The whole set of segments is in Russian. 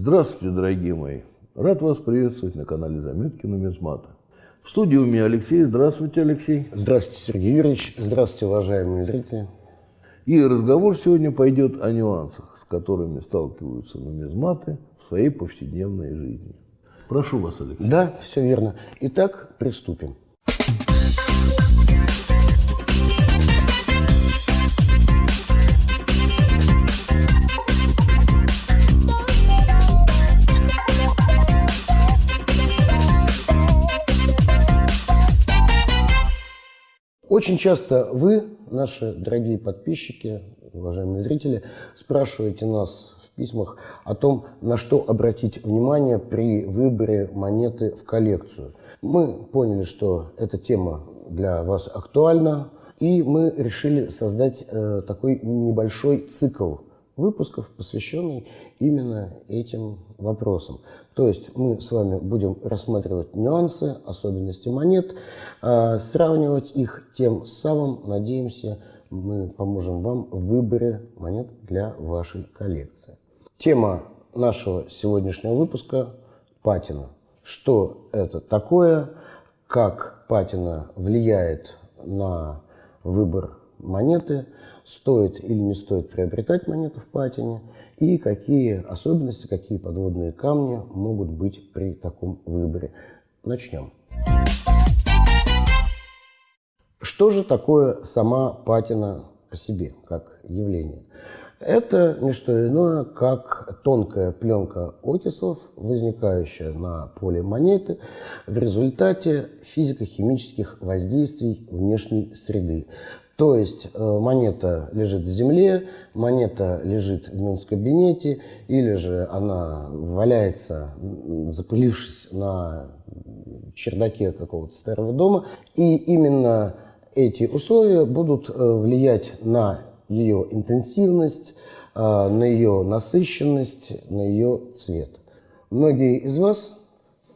Здравствуйте, дорогие мои! Рад вас приветствовать на канале Заметки Нумизмата. В студии у меня Алексей. Здравствуйте, Алексей. Здравствуйте, Сергей Юрьевич. Здравствуйте, уважаемые зрители. И разговор сегодня пойдет о нюансах, с которыми сталкиваются нумизматы в своей повседневной жизни. Прошу вас, Алексей. Да, все верно. Итак, приступим. Очень часто вы, наши дорогие подписчики, уважаемые зрители, спрашиваете нас в письмах о том, на что обратить внимание при выборе монеты в коллекцию. Мы поняли, что эта тема для вас актуальна, и мы решили создать э, такой небольшой цикл выпусков, посвященный именно этим вопросам. То есть мы с вами будем рассматривать нюансы, особенности монет, а, сравнивать их, тем самым, надеемся, мы поможем вам в выборе монет для вашей коллекции. Тема нашего сегодняшнего выпуска – патина. Что это такое, как патина влияет на выбор монеты – стоит или не стоит приобретать монету в патине и какие особенности, какие подводные камни могут быть при таком выборе. Начнем. Что же такое сама патина по себе, как явление? Это не что иное, как тонкая пленка окислов, возникающая на поле монеты в результате физико-химических воздействий внешней среды. То есть э, монета лежит в земле, монета лежит в мюнс-кабинете, или же она валяется, запылившись на чердаке какого-то старого дома. И именно эти условия будут э, влиять на ее интенсивность, э, на ее насыщенность, на ее цвет. Многие из вас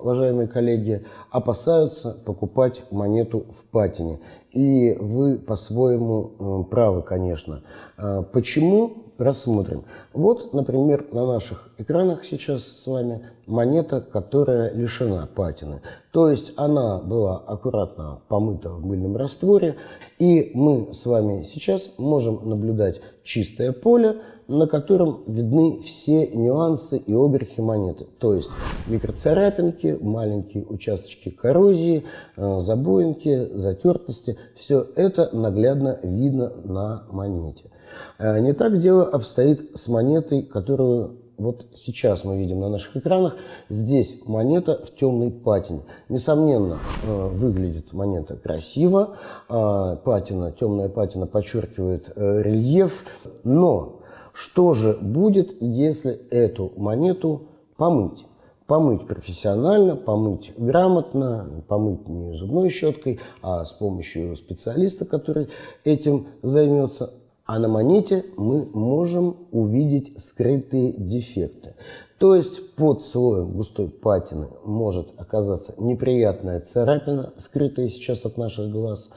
уважаемые коллеги, опасаются покупать монету в патине. И вы по-своему правы, конечно. А, почему? Рассмотрим. Вот, например, на наших экранах сейчас с вами монета, которая лишена патины. То есть она была аккуратно помыта в мыльном растворе, и мы с вами сейчас можем наблюдать чистое поле, на котором видны все нюансы и оберхи монеты. То есть микроцарапинки, маленькие участочки коррозии, э, забоинки, затертости. Все это наглядно видно на монете. Э, не так дело обстоит с монетой, которую вот сейчас мы видим на наших экранах, здесь монета в темной патине. Несомненно, э, выглядит монета красиво, а патина, темная патина подчеркивает рельеф, но что же будет, если эту монету помыть? Помыть профессионально, помыть грамотно, помыть не зубной щеткой, а с помощью специалиста, который этим займется. А на монете мы можем увидеть скрытые дефекты. То есть под слоем густой патины может оказаться неприятная царапина, скрытая сейчас от наших глаз.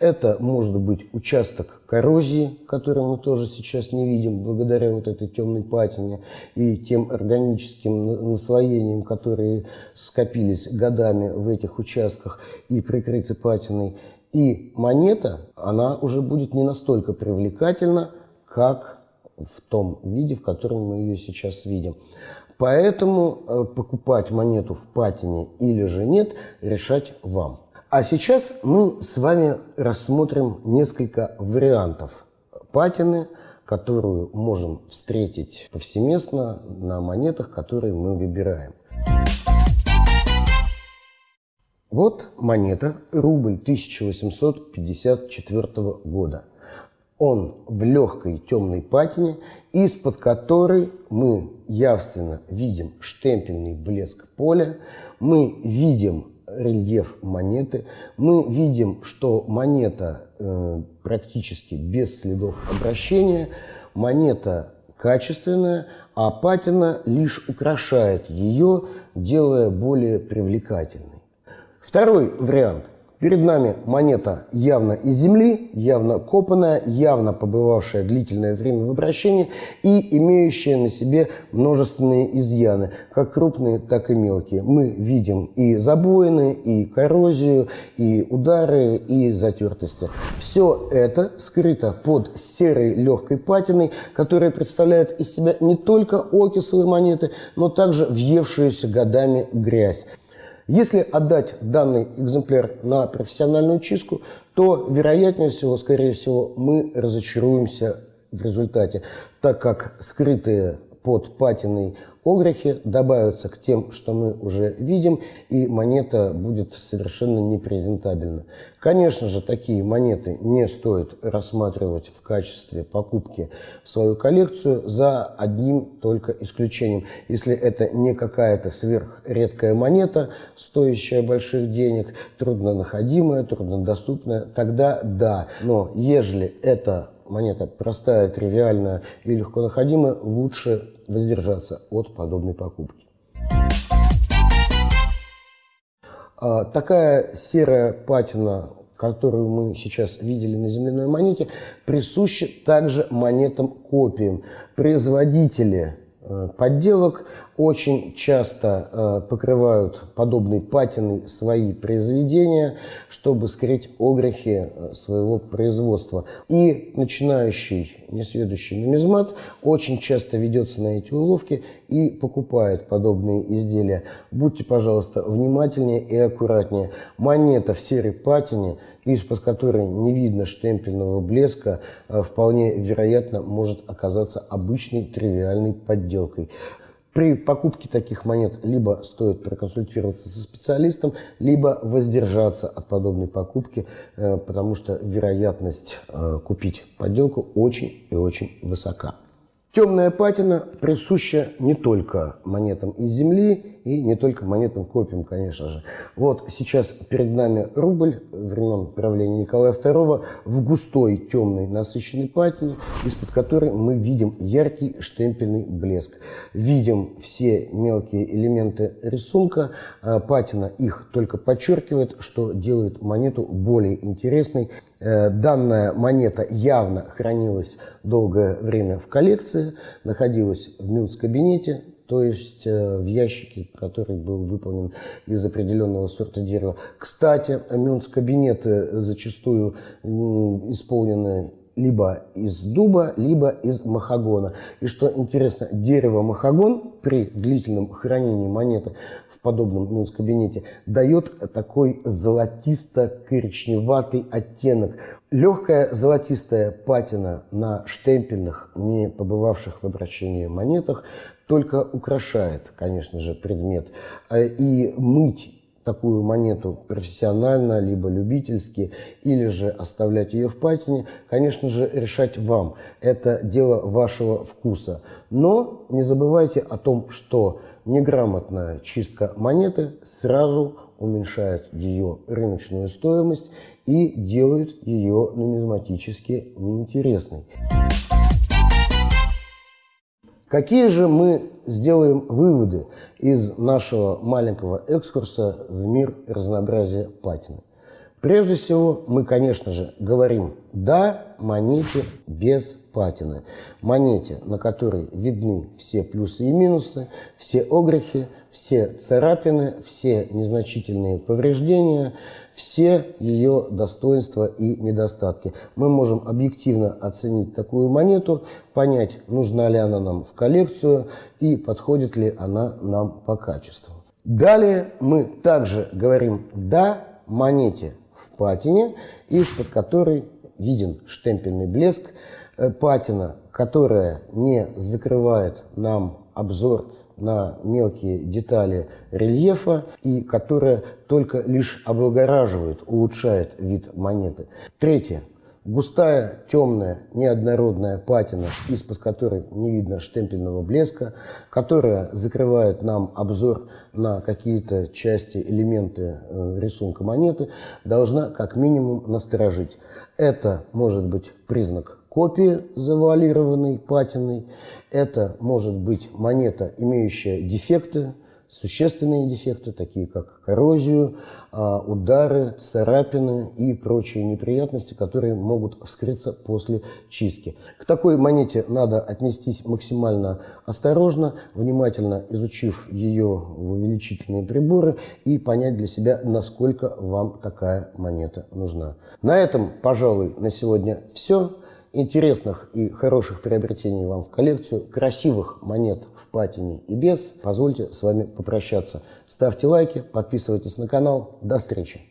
Это может быть участок коррозии, который мы тоже сейчас не видим, благодаря вот этой темной патине и тем органическим наслоениям, которые скопились годами в этих участках и прикрыты патиной. И монета, она уже будет не настолько привлекательна, как в том виде, в котором мы ее сейчас видим. Поэтому э, покупать монету в патине или же нет, решать вам. А сейчас мы с вами рассмотрим несколько вариантов патины, которую можем встретить повсеместно на монетах, которые мы выбираем. Вот монета, рубль 1854 года. Он в легкой темной патине, из-под которой мы явственно видим штемпельный блеск поля, мы видим рельеф монеты, мы видим, что монета э, практически без следов обращения, монета качественная, а патина лишь украшает ее, делая более привлекательной. Второй вариант – Перед нами монета явно из земли, явно копанная, явно побывавшая длительное время в обращении и имеющая на себе множественные изъяны, как крупные, так и мелкие. Мы видим и забоины, и коррозию, и удары, и затертости. Все это скрыто под серой легкой патиной, которая представляет из себя не только окисловые монеты, но также въевшуюся годами грязь. Если отдать данный экземпляр на профессиональную чистку, то, вероятнее всего, скорее всего, мы разочаруемся в результате, так как скрытые под патиной огрехи добавятся к тем, что мы уже видим, и монета будет совершенно непрезентабельна. Конечно же, такие монеты не стоит рассматривать в качестве покупки в свою коллекцию за одним только исключением. Если это не какая-то сверхредкая монета, стоящая больших денег, труднонаходимая, труднодоступная, тогда да. Но ежели это монета простая, тривиальная и легко находимая, лучше воздержаться от подобной покупки. А, такая серая патина, которую мы сейчас видели на земляной монете, присуща также монетам-копиям. Производители подделок. Очень часто э, покрывают подобной патиной свои произведения, чтобы скрыть огрехи э, своего производства. И начинающий несведущий нумизмат очень часто ведется на эти уловки и покупает подобные изделия. Будьте, пожалуйста, внимательнее и аккуратнее. Монета в серой патине из-под которой не видно штемпельного блеска, а вполне вероятно может оказаться обычной тривиальной подделкой. При покупке таких монет либо стоит проконсультироваться со специалистом, либо воздержаться от подобной покупки, э, потому что вероятность э, купить подделку очень и очень высока. Темная патина присуща не только монетам из земли и не только монетам копиям, конечно же. Вот сейчас перед нами рубль времен правления Николая II в густой темной насыщенной патине, из-под которой мы видим яркий штемпельный блеск. Видим все мелкие элементы рисунка. А патина их только подчеркивает, что делает монету более интересной данная монета явно хранилась долгое время в коллекции, находилась в Мюнц-кабинете, то есть э, в ящике, который был выполнен из определенного сорта дерева. Кстати, Мюнц-кабинеты зачастую исполнены либо из дуба, либо из махагона. И что интересно, дерево махагон при длительном хранении монеты в подобном мюнс-кабинете дает такой золотисто-коричневатый оттенок. Легкая золотистая патина на штемпельных, не побывавших в обращении монетах, только украшает, конечно же, предмет. А и мыть такую монету профессионально, либо любительски, или же оставлять ее в патине, конечно же, решать вам. Это дело вашего вкуса. Но не забывайте о том, что неграмотная чистка монеты сразу уменьшает ее рыночную стоимость и делает ее нумизматически неинтересной. Какие же мы сделаем выводы из нашего маленького экскурса в мир разнообразия патины? Прежде всего, мы, конечно же, говорим «да» монете без патины. Монете, на которой видны все плюсы и минусы, все огрехи, все царапины, все незначительные повреждения, все ее достоинства и недостатки. Мы можем объективно оценить такую монету, понять, нужна ли она нам в коллекцию и подходит ли она нам по качеству. Далее мы также говорим «да» монете в патине, из-под которой виден штемпельный блеск, э, патина, которая не закрывает нам обзор на мелкие детали рельефа и которая только лишь облагораживает, улучшает вид монеты. Третье. Густая, темная, неоднородная патина, из-под которой не видно штемпельного блеска, которая закрывает нам обзор на какие-то части, элементы э, рисунка монеты, должна как минимум насторожить. Это может быть признак копии завуалированной патиной, это может быть монета, имеющая дефекты, существенные дефекты, такие как коррозию, а, удары, царапины и прочие неприятности, которые могут вскрыться после чистки. К такой монете надо отнестись максимально осторожно, внимательно изучив ее увеличительные приборы и понять для себя, насколько вам такая монета нужна. На этом, пожалуй, на сегодня все интересных и хороших приобретений вам в коллекцию, красивых монет в патине и без, позвольте с вами попрощаться. Ставьте лайки, подписывайтесь на канал. До встречи!